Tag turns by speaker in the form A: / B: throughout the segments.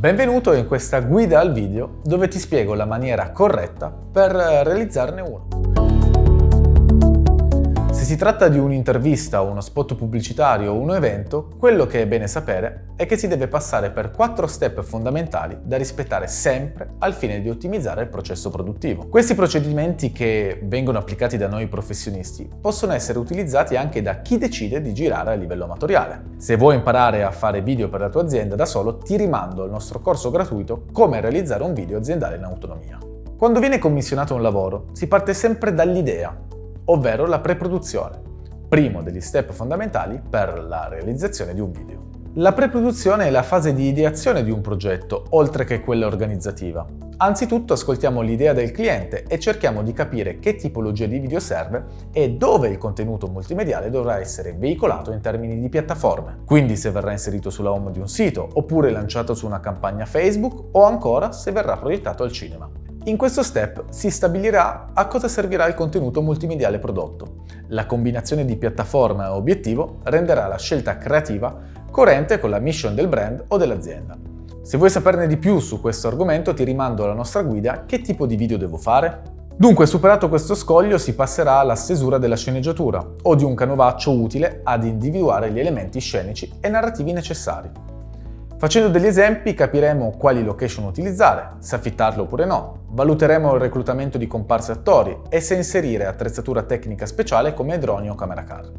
A: Benvenuto in questa guida al video dove ti spiego la maniera corretta per realizzarne uno. Si tratta di un'intervista, uno spot pubblicitario o un evento, quello che è bene sapere è che si deve passare per quattro step fondamentali da rispettare sempre al fine di ottimizzare il processo produttivo. Questi procedimenti che vengono applicati da noi professionisti possono essere utilizzati anche da chi decide di girare a livello amatoriale. Se vuoi imparare a fare video per la tua azienda da solo, ti rimando al nostro corso gratuito Come realizzare un video aziendale in autonomia. Quando viene commissionato un lavoro, si parte sempre dall'idea, ovvero la preproduzione, primo degli step fondamentali per la realizzazione di un video. La preproduzione è la fase di ideazione di un progetto, oltre che quella organizzativa. Anzitutto ascoltiamo l'idea del cliente e cerchiamo di capire che tipologia di video serve e dove il contenuto multimediale dovrà essere veicolato in termini di piattaforme. Quindi se verrà inserito sulla home di un sito, oppure lanciato su una campagna Facebook, o ancora se verrà proiettato al cinema. In questo step si stabilirà a cosa servirà il contenuto multimediale prodotto. La combinazione di piattaforma e obiettivo renderà la scelta creativa coerente con la mission del brand o dell'azienda. Se vuoi saperne di più su questo argomento ti rimando alla nostra guida Che tipo di video devo fare? Dunque, superato questo scoglio, si passerà alla stesura della sceneggiatura o di un canovaccio utile ad individuare gli elementi scenici e narrativi necessari. Facendo degli esempi capiremo quali location utilizzare, se affittarle oppure no, valuteremo il reclutamento di comparse attori e se inserire attrezzatura tecnica speciale come droni o camera car.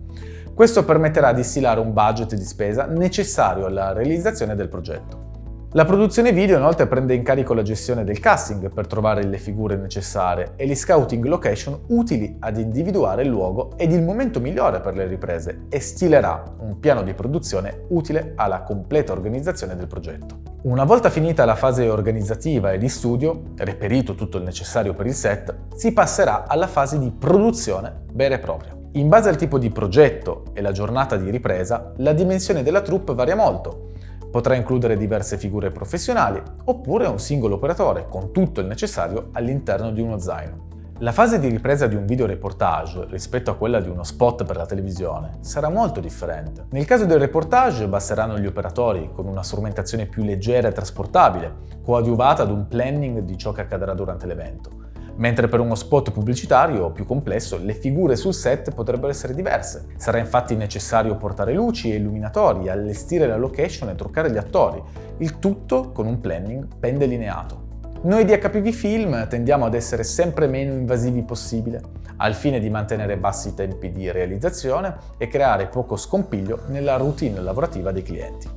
A: Questo permetterà di stilare un budget di spesa necessario alla realizzazione del progetto. La produzione video inoltre prende in carico la gestione del casting per trovare le figure necessarie e gli scouting location utili ad individuare il luogo ed il momento migliore per le riprese e stilerà un piano di produzione utile alla completa organizzazione del progetto. Una volta finita la fase organizzativa e di studio, reperito tutto il necessario per il set, si passerà alla fase di produzione vera e propria. In base al tipo di progetto e la giornata di ripresa, la dimensione della troupe varia molto, Potrà includere diverse figure professionali oppure un singolo operatore con tutto il necessario all'interno di uno zaino. La fase di ripresa di un videoreportage rispetto a quella di uno spot per la televisione sarà molto differente. Nel caso del reportage basteranno gli operatori con una strumentazione più leggera e trasportabile, coadiuvata ad un planning di ciò che accadrà durante l'evento mentre per uno spot pubblicitario più complesso le figure sul set potrebbero essere diverse. Sarà infatti necessario portare luci e illuminatori, allestire la location e truccare gli attori, il tutto con un planning ben delineato. Noi di HPV Film tendiamo ad essere sempre meno invasivi possibile, al fine di mantenere bassi i tempi di realizzazione e creare poco scompiglio nella routine lavorativa dei clienti.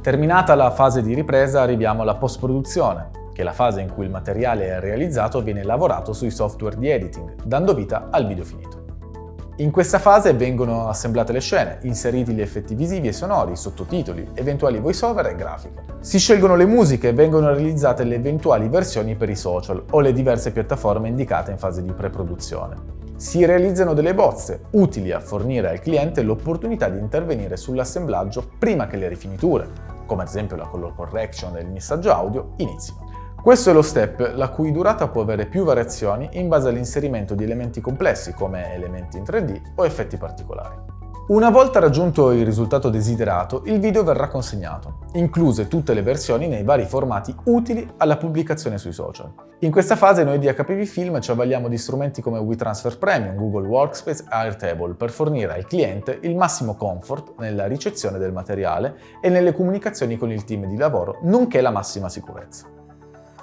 A: Terminata la fase di ripresa arriviamo alla post-produzione, che è la fase in cui il materiale è realizzato viene lavorato sui software di editing, dando vita al video finito. In questa fase vengono assemblate le scene, inseriti gli effetti visivi e sonori, sottotitoli, eventuali voiceover e grafiche. Si scelgono le musiche e vengono realizzate le eventuali versioni per i social o le diverse piattaforme indicate in fase di pre-produzione. Si realizzano delle bozze, utili a fornire al cliente l'opportunità di intervenire sull'assemblaggio prima che le rifiniture, come ad esempio la color correction e il missaggio audio, inizino. Questo è lo step la cui durata può avere più variazioni in base all'inserimento di elementi complessi come elementi in 3D o effetti particolari. Una volta raggiunto il risultato desiderato, il video verrà consegnato, incluse tutte le versioni nei vari formati utili alla pubblicazione sui social. In questa fase noi di HPV Film ci avvaliamo di strumenti come WeTransfer Premium, Google Workspace e Airtable per fornire al cliente il massimo comfort nella ricezione del materiale e nelle comunicazioni con il team di lavoro, nonché la massima sicurezza.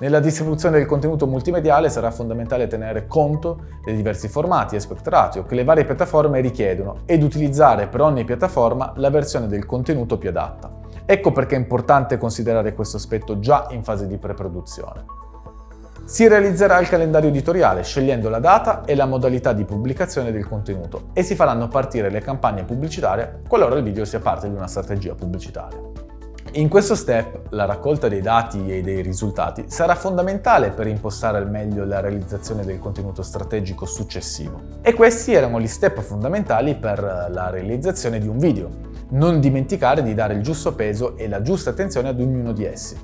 A: Nella distribuzione del contenuto multimediale sarà fondamentale tenere conto dei diversi formati e aspect ratio che le varie piattaforme richiedono ed utilizzare per ogni piattaforma la versione del contenuto più adatta. Ecco perché è importante considerare questo aspetto già in fase di pre-produzione. Si realizzerà il calendario editoriale scegliendo la data e la modalità di pubblicazione del contenuto e si faranno partire le campagne pubblicitarie qualora il video sia parte di una strategia pubblicitaria. In questo step la raccolta dei dati e dei risultati sarà fondamentale per impostare al meglio la realizzazione del contenuto strategico successivo. E questi erano gli step fondamentali per la realizzazione di un video. Non dimenticare di dare il giusto peso e la giusta attenzione ad ognuno di essi.